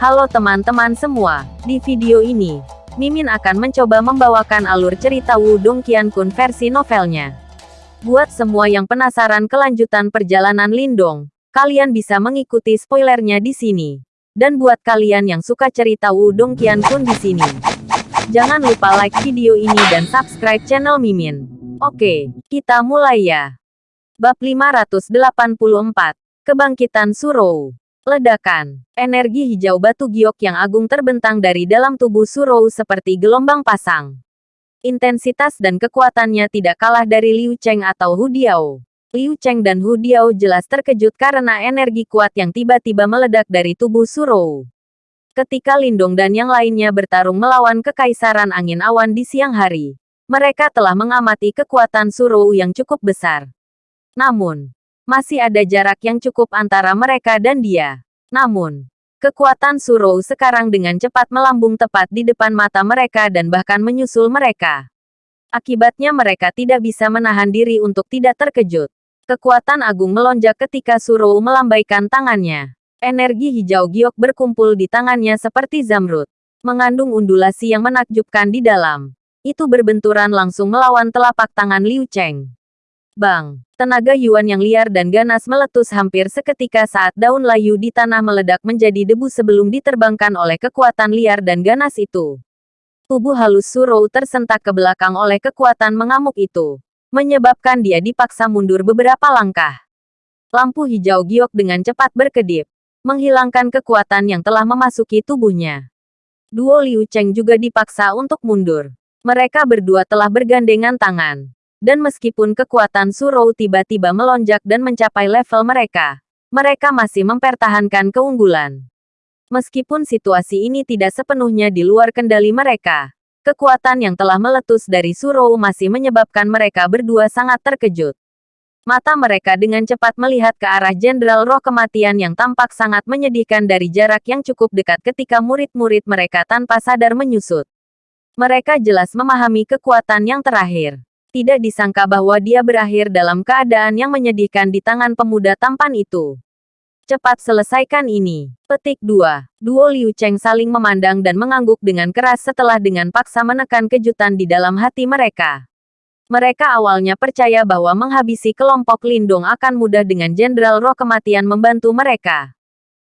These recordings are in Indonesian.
Halo teman-teman semua, di video ini, Mimin akan mencoba membawakan alur cerita Wudong Qiankun versi novelnya. Buat semua yang penasaran kelanjutan perjalanan Lindong, kalian bisa mengikuti spoilernya di sini. Dan buat kalian yang suka cerita Wudong Qiankun di sini, jangan lupa like video ini dan subscribe channel Mimin. Oke, kita mulai ya. Bab 584, Kebangkitan Surou Ledakan. Energi hijau batu giok yang agung terbentang dari dalam tubuh Surou seperti gelombang pasang. Intensitas dan kekuatannya tidak kalah dari Liu Cheng atau Hu Diao. Liu Cheng dan Hu Diao jelas terkejut karena energi kuat yang tiba-tiba meledak dari tubuh Surou. Ketika Lindong dan yang lainnya bertarung melawan Kekaisaran Angin Awan di siang hari, mereka telah mengamati kekuatan Surou yang cukup besar. Namun, masih ada jarak yang cukup antara mereka dan dia. Namun, kekuatan Surou sekarang dengan cepat melambung tepat di depan mata mereka dan bahkan menyusul mereka. Akibatnya mereka tidak bisa menahan diri untuk tidak terkejut. Kekuatan agung melonjak ketika Surou melambaikan tangannya. Energi hijau giok berkumpul di tangannya seperti zamrud. Mengandung undulasi yang menakjubkan di dalam. Itu berbenturan langsung melawan telapak tangan Liu Cheng. Bang! Tenaga Yuan yang liar dan ganas meletus hampir seketika saat daun layu di tanah meledak menjadi debu sebelum diterbangkan oleh kekuatan liar dan ganas itu. Tubuh halus Surou tersentak ke belakang oleh kekuatan mengamuk itu, menyebabkan dia dipaksa mundur beberapa langkah. Lampu hijau giok dengan cepat berkedip, menghilangkan kekuatan yang telah memasuki tubuhnya. Duo Liu Cheng juga dipaksa untuk mundur. Mereka berdua telah bergandengan tangan dan meskipun kekuatan Surou tiba-tiba melonjak dan mencapai level mereka, mereka masih mempertahankan keunggulan. Meskipun situasi ini tidak sepenuhnya di luar kendali mereka, kekuatan yang telah meletus dari Surou masih menyebabkan mereka berdua sangat terkejut. Mata mereka dengan cepat melihat ke arah Jenderal Roh Kematian yang tampak sangat menyedihkan dari jarak yang cukup dekat ketika murid-murid mereka tanpa sadar menyusut. Mereka jelas memahami kekuatan yang terakhir. Tidak disangka bahwa dia berakhir dalam keadaan yang menyedihkan di tangan pemuda tampan itu. Cepat selesaikan ini. Petik 2. Duo Liu Cheng saling memandang dan mengangguk dengan keras setelah dengan paksa menekan kejutan di dalam hati mereka. Mereka awalnya percaya bahwa menghabisi kelompok Lindong akan mudah dengan Jenderal Roh Kematian membantu mereka.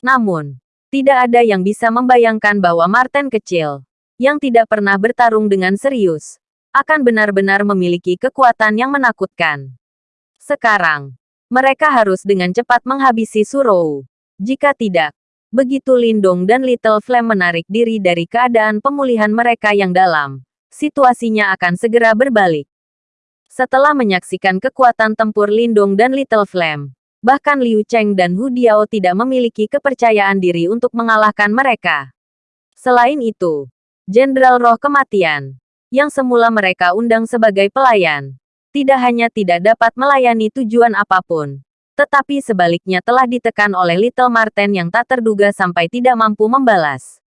Namun, tidak ada yang bisa membayangkan bahwa Martin kecil, yang tidak pernah bertarung dengan serius, akan benar-benar memiliki kekuatan yang menakutkan. Sekarang, mereka harus dengan cepat menghabisi Surou. Jika tidak, begitu Lindong dan Little Flame menarik diri dari keadaan pemulihan mereka yang dalam, situasinya akan segera berbalik. Setelah menyaksikan kekuatan tempur Lindong dan Little Flame, bahkan Liu Cheng dan Hu Diao tidak memiliki kepercayaan diri untuk mengalahkan mereka. Selain itu, Jenderal Roh Kematian, yang semula mereka undang sebagai pelayan, tidak hanya tidak dapat melayani tujuan apa pun, tetapi sebaliknya telah ditekan oleh Little Marten yang tak terduga sampai tidak mampu membalas.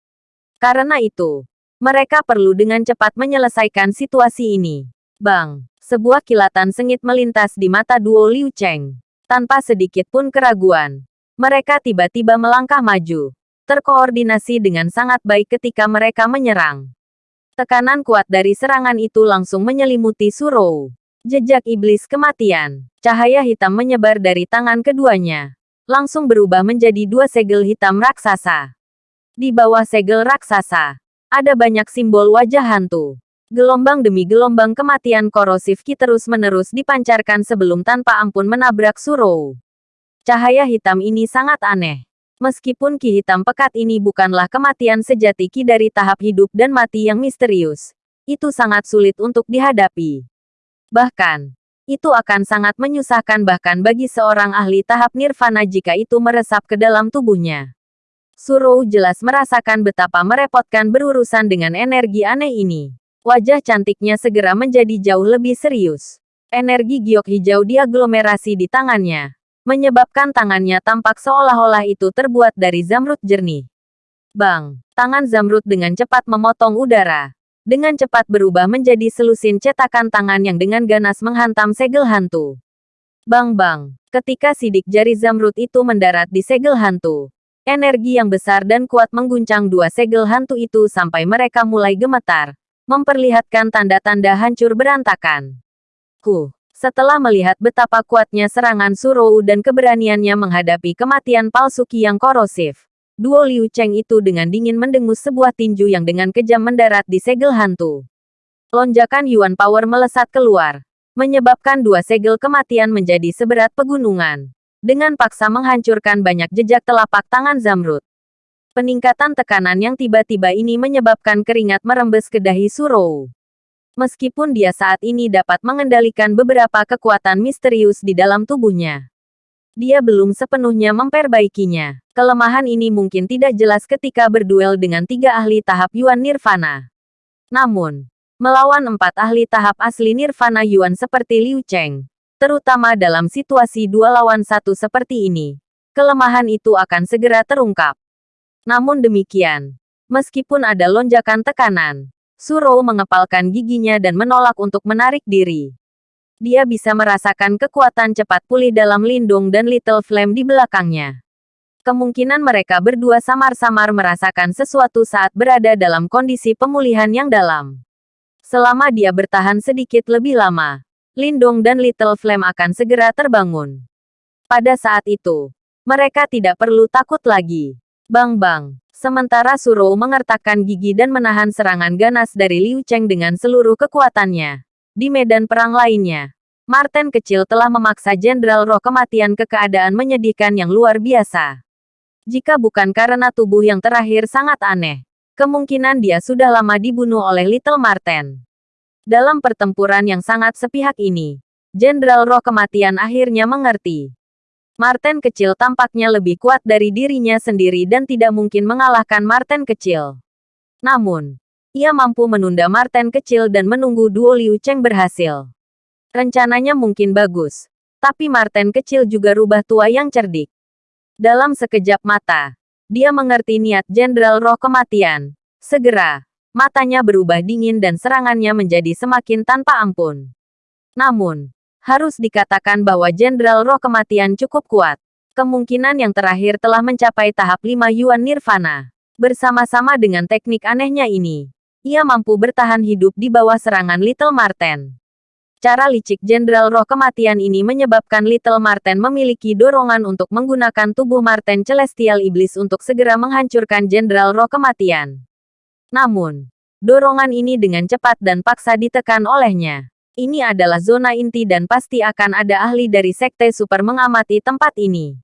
Karena itu, mereka perlu dengan cepat menyelesaikan situasi ini. Bang, sebuah kilatan sengit melintas di mata duo Liu Cheng. Tanpa sedikit pun keraguan, mereka tiba-tiba melangkah maju, terkoordinasi dengan sangat baik ketika mereka menyerang. Tekanan kuat dari serangan itu langsung menyelimuti Surou. Jejak iblis kematian. Cahaya hitam menyebar dari tangan keduanya. Langsung berubah menjadi dua segel hitam raksasa. Di bawah segel raksasa, ada banyak simbol wajah hantu. Gelombang demi gelombang kematian korosif ki terus-menerus dipancarkan sebelum tanpa ampun menabrak Surou. Cahaya hitam ini sangat aneh. Meskipun ki hitam pekat ini bukanlah kematian sejati ki dari tahap hidup dan mati yang misterius, itu sangat sulit untuk dihadapi. Bahkan, itu akan sangat menyusahkan bahkan bagi seorang ahli tahap nirvana jika itu meresap ke dalam tubuhnya. Surou jelas merasakan betapa merepotkan berurusan dengan energi aneh ini. Wajah cantiknya segera menjadi jauh lebih serius. Energi giok hijau diaglomerasi di tangannya menyebabkan tangannya tampak seolah-olah itu terbuat dari zamrud jernih. Bang! Tangan zamrud dengan cepat memotong udara. Dengan cepat berubah menjadi selusin cetakan tangan yang dengan ganas menghantam segel hantu. Bang-bang! Ketika sidik jari zamrud itu mendarat di segel hantu, Energi yang besar dan kuat mengguncang dua segel hantu itu sampai mereka mulai gemetar, memperlihatkan tanda-tanda hancur berantakan. Huh, setelah melihat betapa kuatnya serangan Surou dan keberaniannya menghadapi kematian palsu yang korosif, duo Liu Cheng itu dengan dingin mendengus sebuah tinju yang dengan kejam mendarat di segel hantu. Lonjakan Yuan Power melesat keluar, menyebabkan dua segel kematian menjadi seberat pegunungan. Dengan paksa menghancurkan banyak jejak telapak tangan Zamrud. Peningkatan tekanan yang tiba-tiba ini menyebabkan keringat merembes ke dahi Surou. Meskipun dia saat ini dapat mengendalikan beberapa kekuatan misterius di dalam tubuhnya. Dia belum sepenuhnya memperbaikinya. Kelemahan ini mungkin tidak jelas ketika berduel dengan tiga ahli tahap Yuan Nirvana. Namun, Melawan empat ahli tahap asli Nirvana Yuan seperti Liu Cheng, terutama dalam situasi dua lawan satu seperti ini, kelemahan itu akan segera terungkap. Namun demikian, meskipun ada lonjakan tekanan, Suro mengepalkan giginya dan menolak untuk menarik diri. Dia bisa merasakan kekuatan cepat pulih dalam Lindung dan Little Flame di belakangnya. Kemungkinan mereka berdua samar-samar merasakan sesuatu saat berada dalam kondisi pemulihan yang dalam. Selama dia bertahan sedikit lebih lama, Lindong dan Little Flame akan segera terbangun. Pada saat itu, mereka tidak perlu takut lagi. Bang-bang. Sementara Suro mengertakkan gigi dan menahan serangan ganas dari Liu Cheng dengan seluruh kekuatannya. Di medan perang lainnya, Martin kecil telah memaksa Jenderal Roh kematian ke keadaan menyedihkan yang luar biasa. Jika bukan karena tubuh yang terakhir sangat aneh, Kemungkinan dia sudah lama dibunuh oleh Little Marten. Dalam pertempuran yang sangat sepihak ini, Jenderal Roh Kematian akhirnya mengerti. Marten kecil tampaknya lebih kuat dari dirinya sendiri dan tidak mungkin mengalahkan Marten kecil. Namun, ia mampu menunda Marten kecil dan menunggu duo Liu Cheng berhasil. Rencananya mungkin bagus, tapi Marten kecil juga rubah tua yang cerdik. Dalam sekejap mata, dia mengerti niat Jenderal Roh Kematian. Segera, matanya berubah dingin dan serangannya menjadi semakin tanpa ampun. Namun, harus dikatakan bahwa Jenderal Roh Kematian cukup kuat. Kemungkinan yang terakhir telah mencapai tahap 5 Yuan Nirvana. Bersama-sama dengan teknik anehnya ini, ia mampu bertahan hidup di bawah serangan Little Marten. Cara licik Jenderal Roh Kematian ini menyebabkan Little Marten memiliki dorongan untuk menggunakan tubuh Marten Celestial Iblis untuk segera menghancurkan Jenderal Roh Kematian. Namun, dorongan ini dengan cepat dan paksa ditekan olehnya. Ini adalah zona inti dan pasti akan ada ahli dari Sekte Super mengamati tempat ini.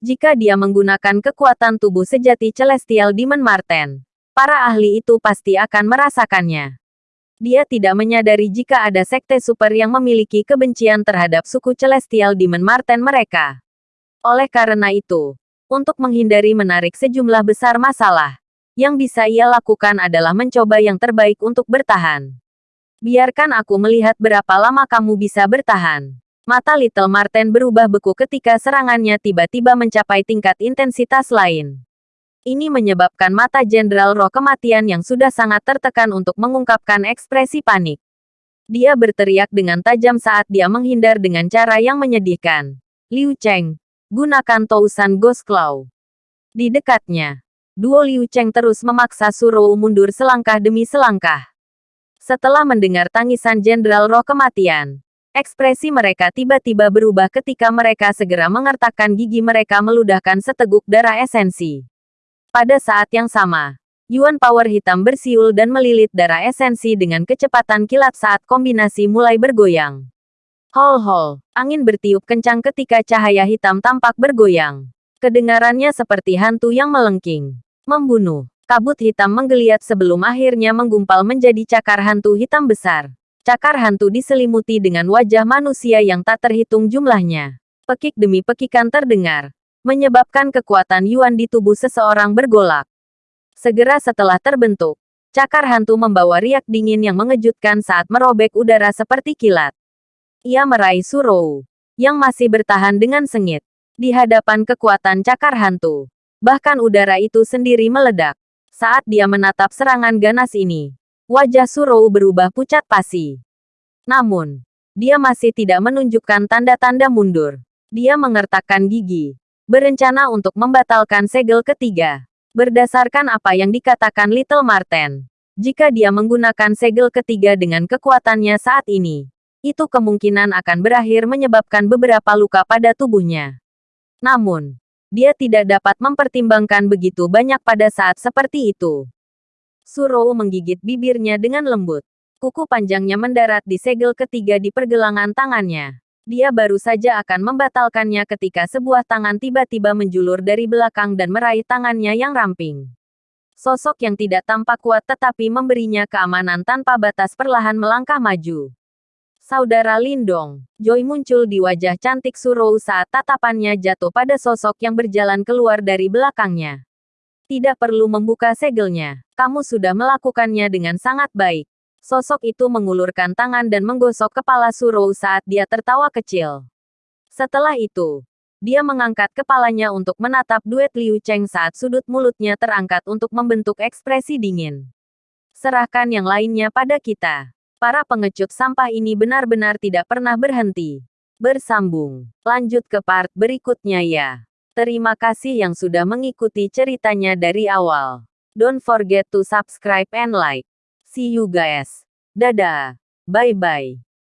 Jika dia menggunakan kekuatan tubuh sejati Celestial Demon Marten, para ahli itu pasti akan merasakannya dia tidak menyadari jika ada sekte super yang memiliki kebencian terhadap suku Celestial Demon Marten mereka. Oleh karena itu, untuk menghindari menarik sejumlah besar masalah, yang bisa ia lakukan adalah mencoba yang terbaik untuk bertahan. Biarkan aku melihat berapa lama kamu bisa bertahan. Mata Little Marten berubah beku ketika serangannya tiba-tiba mencapai tingkat intensitas lain. Ini menyebabkan mata Jenderal Roh Kematian yang sudah sangat tertekan untuk mengungkapkan ekspresi panik. Dia berteriak dengan tajam saat dia menghindar dengan cara yang menyedihkan. Liu Cheng, gunakan Tousan Ghost Claw. Di dekatnya, duo Liu Cheng terus memaksa Suro mundur selangkah demi selangkah. Setelah mendengar tangisan Jenderal Roh Kematian, ekspresi mereka tiba-tiba berubah ketika mereka segera mengertakkan gigi mereka meludahkan seteguk darah esensi. Pada saat yang sama, Yuan Power hitam bersiul dan melilit darah esensi dengan kecepatan kilat saat kombinasi mulai bergoyang. Hol-hol, angin bertiup kencang ketika cahaya hitam tampak bergoyang. Kedengarannya seperti hantu yang melengking. Membunuh. Kabut hitam menggeliat sebelum akhirnya menggumpal menjadi cakar hantu hitam besar. Cakar hantu diselimuti dengan wajah manusia yang tak terhitung jumlahnya. Pekik demi pekikan terdengar menyebabkan kekuatan Yuan di tubuh seseorang bergolak. Segera setelah terbentuk, cakar hantu membawa riak dingin yang mengejutkan saat merobek udara seperti kilat. Ia meraih Surou, yang masih bertahan dengan sengit, di hadapan kekuatan cakar hantu. Bahkan udara itu sendiri meledak. Saat dia menatap serangan ganas ini, wajah Surou berubah pucat pasi. Namun, dia masih tidak menunjukkan tanda-tanda mundur. Dia mengertakkan gigi, berencana untuk membatalkan segel ketiga. Berdasarkan apa yang dikatakan Little Marten, jika dia menggunakan segel ketiga dengan kekuatannya saat ini, itu kemungkinan akan berakhir menyebabkan beberapa luka pada tubuhnya. Namun, dia tidak dapat mempertimbangkan begitu banyak pada saat seperti itu. Surou menggigit bibirnya dengan lembut. Kuku panjangnya mendarat di segel ketiga di pergelangan tangannya. Dia baru saja akan membatalkannya ketika sebuah tangan tiba-tiba menjulur dari belakang dan meraih tangannya yang ramping. Sosok yang tidak tampak kuat tetapi memberinya keamanan tanpa batas perlahan melangkah maju. Saudara Lindong, Joy muncul di wajah cantik Surou saat tatapannya jatuh pada sosok yang berjalan keluar dari belakangnya. Tidak perlu membuka segelnya, kamu sudah melakukannya dengan sangat baik. Sosok itu mengulurkan tangan dan menggosok kepala Surou saat dia tertawa kecil. Setelah itu, dia mengangkat kepalanya untuk menatap duet Liu Cheng saat sudut mulutnya terangkat untuk membentuk ekspresi dingin. Serahkan yang lainnya pada kita. Para pengecut sampah ini benar-benar tidak pernah berhenti. Bersambung. Lanjut ke part berikutnya ya. Terima kasih yang sudah mengikuti ceritanya dari awal. Don't forget to subscribe and like. See you guys. Dadah. Bye-bye.